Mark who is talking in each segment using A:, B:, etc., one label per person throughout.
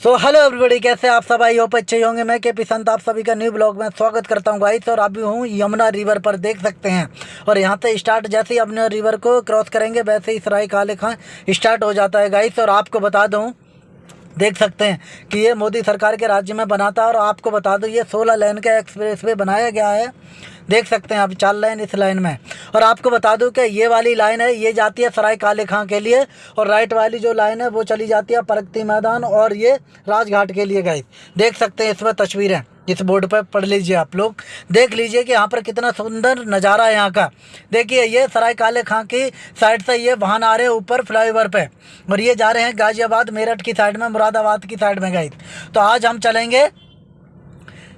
A: So hello everybody कैसे आप सब? आई होप अच्छे होंगे। मैं के पी संत, आप सभी का न्यू ब्लॉग में स्वागत करता हूँ गाइस और अभी हूँ यमुना रिवर पर, देख सकते हैं। और यहाँ से स्टार्ट जैसे ही अपने रिवर को क्रॉस करेंगे, वैसे ही सराय काले खां स्टार्ट हो जाता है गाइस और आपको बता दूँ, देख सकते हैं कि ये मोदी सरकार के राज्य में बना था, और आपको बता दूँ, ये सोलह लेन का एक्सप्रेस बनाया गया है। देख सकते हैं आप, चार लाइन इस लाइन में। और आपको बता दूँ कि ये वाली लाइन है, ये जाती है सराय काले खां के लिए और राइट वाली जो लाइन है, वो चली जाती है प्रगति मैदान और ये राजघाट के लिए गई देख सकते हैं इसमें तस्वीरें, इस बोर्ड पर पढ़ लीजिए आप लोग। देख लीजिए कि यहाँ पर कितना सुंदर नज़ारा है यहाँ का। देखिए, ये सराय काले खां की साइड से ये वाहन आ रहे हैं ऊपर फ्लाईओवर पे और ये जा रहे हैं गाजियाबाद मेरठ की साइड में, मुरादाबाद की साइड में गई तो आज हम चलेंगे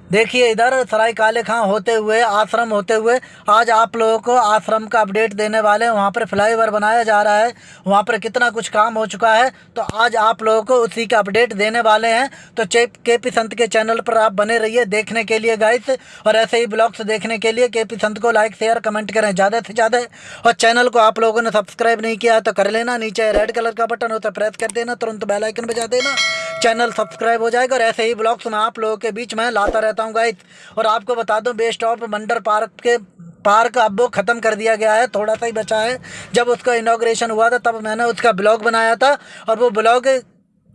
A: देखिए, इधर सराय काले खां होते हुए, आश्रम होते हुए, आज आप लोगों को आश्रम का अपडेट देने वाले हैं। वहाँ पर फ्लाईओवर बनाया जा रहा है। वहाँ पर कितना कुछ काम हो चुका है। तो आज आप लोगों को उसी का अपडेट देने वाले हैं। तो चेप के पी संत के चैनल पर आप बने रहिए देखने के लिए गाइस और ऐसे ही ब्लॉग्स देखने के लिए के पी संत को लाइक शेयर कमेंट करें ज़्यादा से ज़्यादा। और चैनल को आप लोगों ने सब्सक्राइब नहीं किया तो कर लेना। नीचे रेड कलर का बटन होता है प्रेस कर देना। तुरंत बेलाइकन बजा देना। चैनल सब्सक्राइब हो जाएगा और ऐसे ही ब्लॉग्स में आप लोगों के बीच में लाता रहता हूँ गाइस और आपको बता दूँ बेस्ट ऑफ़ मंडर पार्क के, पार्क अब वो ख़त्म कर दिया गया है, थोड़ा सा ही बचा है। जब उसका इनाग्रेशन हुआ था, तब मैंने उसका ब्लॉग बनाया था और वो ब्लॉग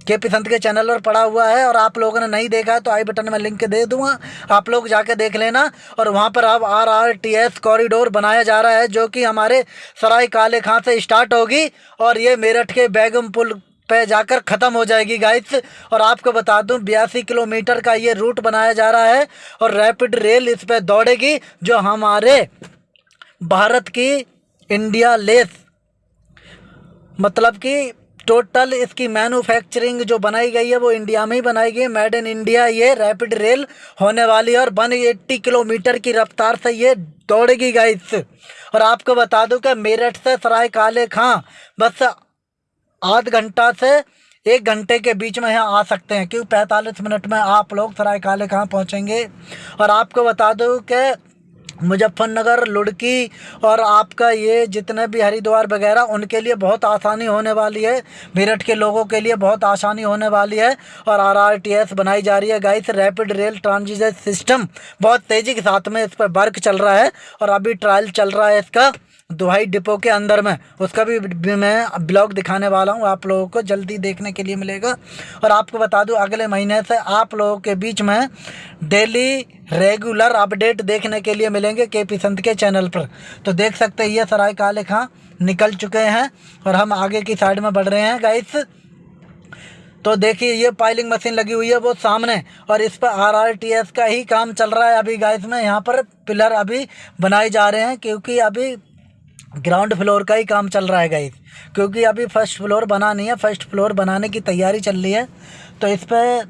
A: के पी संत के चैनल पर पड़ा हुआ है। और आप लोगों ने नहीं देखा है तो आई बटन में लिंक दे दूँगा। आप लोग जाके देख लेना। और वहाँ पर अब R R T S corridor बनाया जा रहा है, जो कि हमारे सराय काले खां से स्टार्ट होगी। और ये मेरठ के बैगम पुल पे जाकर ख़त्म हो जाएगी गाइस और आपको बता दूँ, बयासी किलोमीटर का ये रूट बनाया जा रहा है और रैपिड रेल इस पर दौड़ेगी जो हमारे भारत की इंडिया लेस मतलब कि टोटल इसकी मैन्युफैक्चरिंग जो बनाई गई है, वो इंडिया में ही बनाई गई है. मेड इन इंडिया ये रैपिड रेल होने वाली है और वन एट्टी किलोमीटर की रफ्तार से ये दौड़ेगी गाइस और आपको बता दूँ कि मेरठ से सराय काले खां बस आध घंटा से एक घंटे के बीच में यहाँ आ सकते हैं, क्योंकि पैंतालीस मिनट में आप लोग सराय काले कहाँ पहुँचेंगे। और आपको बता दूँ कि मुजफ्फरनगर, लुड़की और आपका ये जितने भी हरिद्वार वगैरह, उनके लिए बहुत आसानी होने वाली है। मेरठ के लोगों के लिए बहुत आसानी होने वाली है। और आर आर टी एस बनाई जा रही है। Guys rapid rail transit system बहुत तेज़ी के साथ में इस पर वर्क चल रहा है। और अभी ट्रायल चल रहा है इसका। दुहाई डिपो के अंदर में। उसका भी मैं ब्लॉग दिखाने वाला हूँ। आप लोगों को जल्दी देखने के लिए मिलेगा। और आपको बता दूँ, अगले महीने से आप लोगों के बीच में डेली रेगुलर अपडेट देखने के लिए मिलेंगे के पी संत के चैनल पर। तो देख सकते हैं, ये सराय काले खां निकल चुके हैं और हम आगे की साइड में बढ़ रहे हैं गाइस तो देखिए, ये पाइलिंग मशीन लगी हुई है वो सामने और इस पर आर आर टी एस का ही काम चल रहा है अभी गाइस में यहाँ पर पिलर अभी बनाए जा रहे हैं क्योंकि अभी ग्राउंड फ्लोर का ही काम चल रहा है गाइस क्योंकि अभी फ़र्स्ट फ्लोर बना नहीं है फ़र्स्ट फ्लोर बनाने की तैयारी चल रही है तो इस पर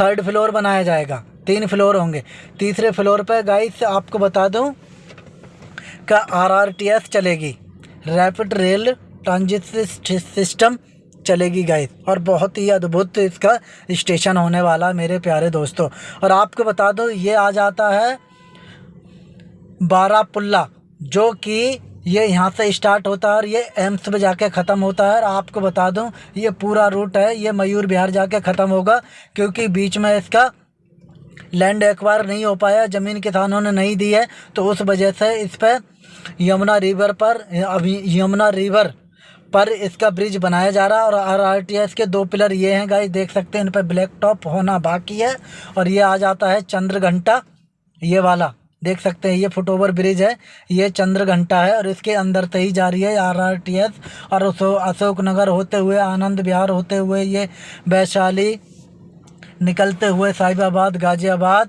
A: थर्ड फ्लोर बनाया जाएगा, तीन फ्लोर होंगे। तीसरे फ्लोर पर गाइस आपको बता दूँ का आर आर टी एस चलेगी रैपिड रेल ट्रांजिट सिस्टम चलेगी गाइस और बहुत ही अद्भुत इसका स्टेशन होने वाला मेरे प्यारे दोस्तों। और आपको बता दो, ये आ जाता है बारापुल्ला, जो कि ये यहाँ से स्टार्ट होता है और ये एम्स में जाके ख़त्म होता है। और आपको बता दूँ, ये पूरा रूट है, ये मयूर बिहार जाके ख़त्म होगा, क्योंकि बीच में इसका लैंड एक्वायर नहीं हो पाया, ज़मीन किसानों ने नहीं दी है तो उस वजह से इस पर यमुना रिवर पर, अभी यमुना रिवर पर इसका ब्रिज बनाया जा रहा है। और आर आर टी एस के दो पिलर ये हैं गाइस देख सकते हैं, इन पर ब्लैक टॉप होना बाकी है। और ये आ जाता है चंद्र घंटा ये वाला। देख सकते हैं, ये फुट ओवर ब्रिज है, ये चंद्र घंटा है और इसके अंदर से ही जा रही है आर आर टी एस और अशोक नगर होते हुए, आनंद विहार होते हुए, ये वैशाली निकलते हुए, साहिबाबाद, गाज़ियाबाद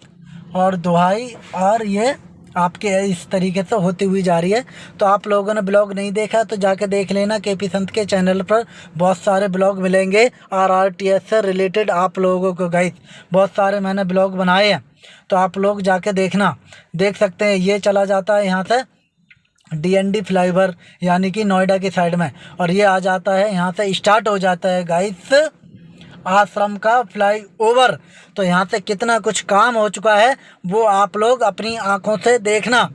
A: और दुहाई और ये आपके इस तरीके से होती हुई जा रही है। तो आप लोगों ने ब्लॉग नहीं देखा तो जाके देख लेना के पी संत के चैनल पर बहुत सारे ब्लॉग मिलेंगे आर आर टी एस से रिलेटेड आप लोगों को गाइस बहुत सारे मैंने ब्लॉग बनाए हैं। तो आप लोग जाके देखना। देख सकते हैं, ये चला जाता है यहाँ से डी एन डी फ्लाईवर यानी कि नोएडा की साइड में। और ये आ जाता है, यहाँ से स्टार्ट हो जाता है गाइस आश्रम का फ्लाई ओवर तो यहाँ से कितना कुछ काम हो चुका है, वो आप लोग अपनी आँखों से देखना।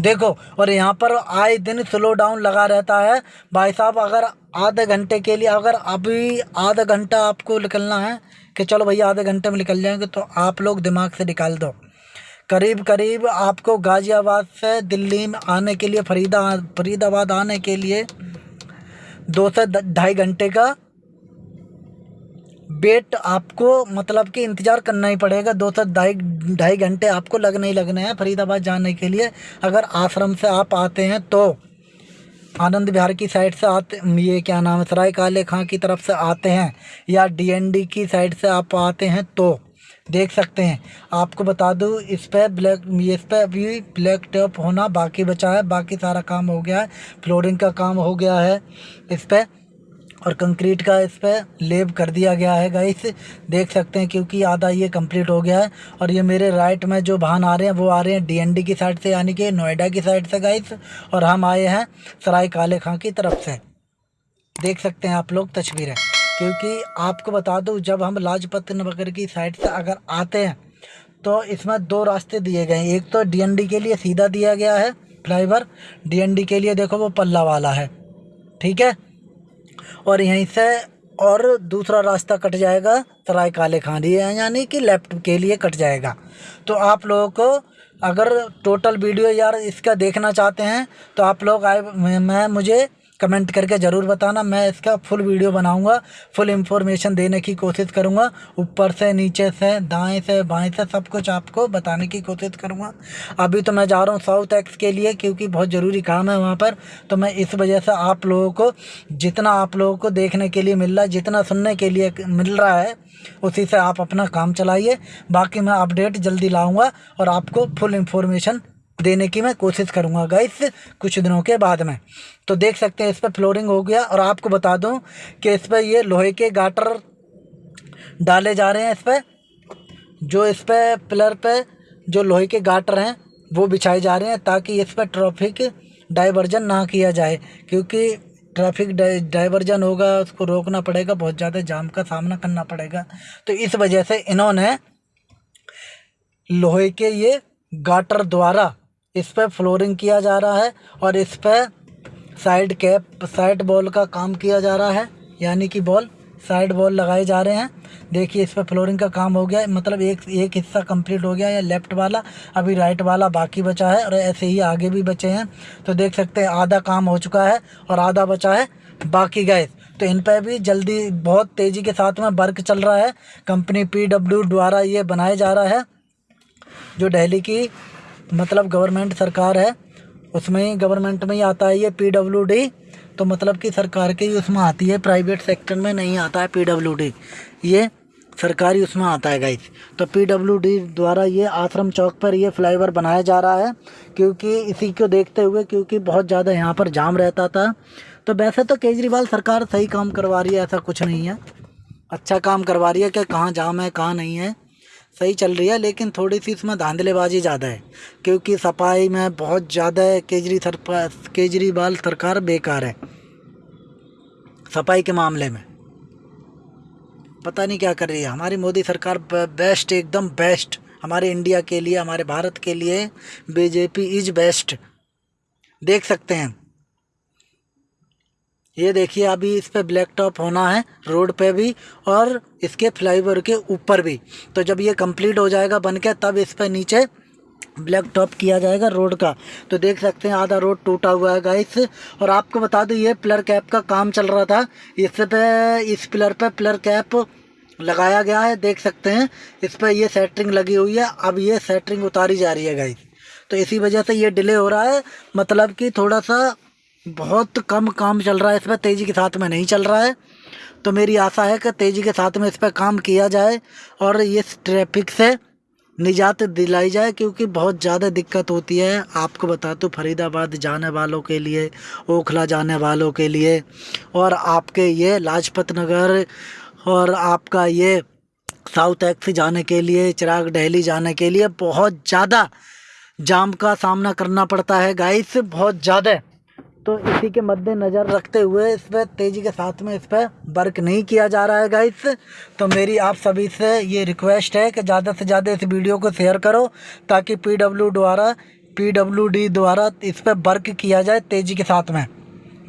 A: देखो, और यहाँ पर आए दिन स्लो डाउन लगा रहता है। भाई साहब, अगर आधे घंटे के लिए, अगर अभी आधा घंटा आपको निकलना है कि चलो भैया आधे घंटे में निकल जाएँगे तो आप लोग दिमाग से निकाल दो। करीब करीब आपको गाज़ियाबाद से दिल्ली में आने के लिए, फरीदा, फरीदाबाद आने के लिए दो से ढाई घंटे का वेट आपको मतलब कि इंतज़ार करना ही पड़ेगा। दो से ढाई ढाई घंटे आपको लगने ही लगने हैं फरीदाबाद जाने के लिए। अगर आश्रम से आप आते हैं तो आनंद विहार की साइड से आते ये क्या नाम है, सराय काले खां की तरफ़ से आते हैं या डीएनडी की साइड से आप आते हैं तो देख सकते हैं। आपको बता दूँ, इस पर ब्लैक, इस पर अभी ब्लैक टॉप होना बाकी बचा है, बाकी सारा काम हो गया है, फ्लोरिंग का काम हो गया है। इस पर और कंक्रीट का इस पर लेब कर दिया गया है गाइस देख सकते हैं, क्योंकि आधा ये कंप्लीट हो गया है। और ये मेरे राइट में जो वाहन आ रहे हैं, वो आ रहे हैं डीएनडी की साइड से, यानी कि नोएडा की साइड से गाइस और हम आए हैं सराय काले खां की तरफ़ से। देख सकते हैं आप लोग तस्वीरें। क्योंकि आपको बता दूँ, जब हम लाजपत नगर की साइड से अगर आते हैं तो इसमें दो रास्ते दिए गए हैं। एक तो डीएनडी के लिए सीधा दिया गया है फ्लाईवर डीएनडी के लिए देखो, वो पल्ला वाला है। ठीक है? और यहीं से और दूसरा रास्ता कट जाएगा सराय काले खानी यानी कि लेफ़्ट के लिए कट जाएगा। तो आप लोगों को अगर टोटल वीडियो यार इसका देखना चाहते हैं तो आप लोग आए मैं मुझे कमेंट करके ज़रूर बताना। मैं इसका फुल वीडियो बनाऊँगा फुल इंफॉर्मेशन देने की कोशिश करूँगा। ऊपर से, नीचे से, दाएँ से, बाएँ से सब कुछ आपको बताने की कोशिश करूँगा। अभी तो मैं जा रहा हूँ साउथ एक्स के लिए क्योंकि बहुत ज़रूरी काम है वहाँ पर। तो मैं इस वजह से आप लोगों को, जितना आप लोगों को देखने के लिए मिल रहा है, जितना सुनने के लिए मिल रहा है, उसी से आप अपना काम चलाइए। बाकी मैं अपडेट जल्दी लाऊँगा और आपको फुल इन्फॉर्मेशन देने की मैं कोशिश करूँगा गाइस कुछ दिनों के बाद में। तो देख सकते हैं, इस पर फ्लोरिंग हो गया, और आपको बता दूँ कि इस पर ये लोहे के गाटर डाले जा रहे हैं इस पर जो इस पर पिलर पे जो लोहे के गाटर हैं, वो बिछाए जा रहे हैं ताकि इस पर ट्रैफ़िक डाइवर्जन ना किया जाए, क्योंकि ट्रैफ़िक डाइवर्जन होगा, उसको रोकना पड़ेगा, बहुत ज़्यादा जाम का सामना करना पड़ेगा। तो इस वजह से इन्होंने लोहे के ये गाटर द्वारा इस पर फ्लोरिंग किया जा रहा है और इस पर साइड कैप साइड बॉल का काम किया जा रहा है। यानी कि बॉल साइड बॉल लगाए जा रहे हैं। देखिए, इस पर फ्लोरिंग का काम हो गया। मतलब एक एक हिस्सा कंप्लीट हो गया है लेफ़्ट वाला। अभी राइट वाला बाकी बचा है और ऐसे ही आगे भी बचे हैं। तो देख सकते हैं, आधा काम हो चुका है और आधा बचा है। बाकी गैस तो इन पर भी जल्दी, बहुत तेज़ी के साथ में वर्क चल रहा है। कंपनी पीडब्ल्यू द्वारा ये बनाया जा रहा है। जो दिल्ली की मतलब गवर्नमेंट सरकार है, उसमें ही गवर्नमेंट में ही आता है ये पी डी तो मतलब कि सरकार के उसमें आती है प्राइवेट सेक्टर में नहीं आता है पी डी ये सरकारी उसमें आता है गाइस तो पी डी द्वारा ये आश्रम चौक पर ये फ्लाईओवर बनाया जा रहा है, क्योंकि इसी को देखते हुए, क्योंकि बहुत ज़्यादा यहाँ पर जाम रहता था। तो वैसे तो केजरीवाल सरकार सही काम करवा रही है, ऐसा कुछ नहीं है। अच्छा काम करवा रही है कि कहाँ जाम है, कहाँ नहीं है। सही चल रही है, लेकिन थोड़ी सी इसमें धांधलेबाजी ज़्यादा है, क्योंकि सफ़ाई में बहुत ज़्यादा है केजरी सर, केजरीवाल सरकार बेकार है, सफ़ाई के मामले में। पता नहीं क्या कर रही है। हमारी मोदी सरकार बेस्ट, एकदम बेस्ट। हमारे इंडिया के लिए, हमारे भारत के लिए, बीजेपी इज़ बेस्ट। देख सकते हैं। ये देखिए अभी इस पर ब्लैक टॉप होना है रोड पे भी और इसके फ्लाईओवर के ऊपर भी। तो जब ये कंप्लीट हो जाएगा बन के तब इस पर नीचे ब्लैक टॉप किया जाएगा रोड का। तो देख सकते हैं, आधा रोड टूटा हुआ है गाइस और आपको बता दूँ, ये पिलर कैप का काम चल रहा था। इस पे, इस पिलर पे पिलर कैप लगाया गया है, देख सकते हैं। इस पर ये सेटरिंग लगी हुई है, अब ये सेटरिंग उतारी जा रही है गाइस तो इसी वजह से ये डिले हो रहा है। मतलब कि थोड़ा सा बहुत कम काम चल रहा है इस पर तेज़ी के साथ में नहीं चल रहा है। तो मेरी आशा है कि तेज़ी के साथ में इस पर काम किया जाए और इस ट्रैफ़िक से निजात दिलाई जाए, क्योंकि बहुत ज़्यादा दिक्कत होती है। आपको बता तो फरीदाबाद जाने वालों के लिए, ओखला जाने वालों के लिए, और आपके ये लाजपत नगर और आपका ये साउथ एक्स जाने के लिए, चिराग डेली जाने के लिए बहुत ज़्यादा जाम का सामना करना पड़ता है। गाइस, बहुत ज़्यादा तो इसी के मद्देनज़र रखते हुए इस पर तेज़ी के साथ में इस पर वर्क नहीं किया जा रहा है गाइस तो मेरी आप सभी से ये रिक्वेस्ट है कि ज़्यादा से ज़्यादा इस वीडियो को शेयर करो ताकि पी द्वारा पी डब्ल्यू डी द्वारा इस पर वर्क किया जाए तेज़ी के साथ में।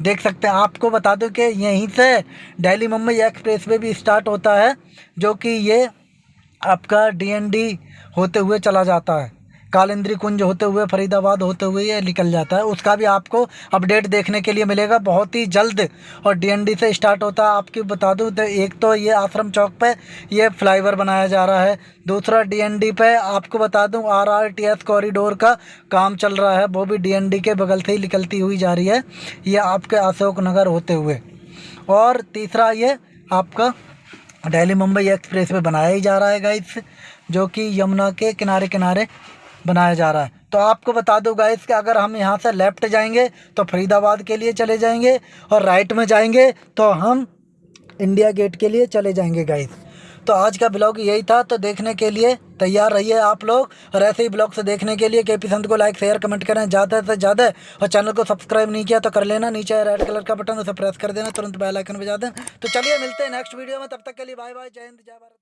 A: देख सकते हैं, आपको बता दूँ कि यहीं से दिल्ली मुंबई एक्सप्रेस वे भी स्टार्ट होता है, जो कि ये आपका डीएनडी होते हुए चला जाता है। कालिंद्री कुंज होते हुए, फरीदाबाद होते हुए ये निकल जाता है। उसका भी आपको अपडेट देखने के लिए मिलेगा। बहुत ही जल्द और डीएनडी से स्टार्ट होता है। आपकी बता दूँ तो एक तो ये आश्रम चौक पे ये फ्लाईओवर बनाया जा रहा है। दूसरा डीएनडी पे आपको बता दूँ आरआरटीएस कॉरिडोर का काम चल रहा है। वो भी डीएनडी के बगल से ही निकलती हुई जा रही है। ये आपके अशोक नगर होते हुए। और तीसरा ये आपका दिल्ली मुंबई एक्सप्रेस वे बनाया ही जा रहा है गाइस जो कि यमुना के किनारे किनारे बनाया जा रहा है। तो आपको बता दूँ गाइस कि अगर हम यहाँ से लेफ़्ट जाएँगे तो फरीदाबाद के लिए चले जाएँगे और राइट में जाएँगे तो हम इंडिया गेट के लिए चले जाएँगे गाइस तो आज का ब्लॉग यही था तो देखने के लिए तैयार रहिए आप लोग। और ऐसे ही ब्लॉग से देखने के लिए के पी संत को लाइक शेयर कमेंट करें ज़्यादा से ज़्यादा। और चैनल को सब्सक्राइब नहीं किया तो कर लेना, नीचे रेड कलर का बटन उसे प्रेस कर देना, तुरंत बेल आइकन बजा दें तो चलिए मिलते हैं नेक्स्ट वीडियो में, तब तक के लिए बाय बाय जय हिंद, जय भारत।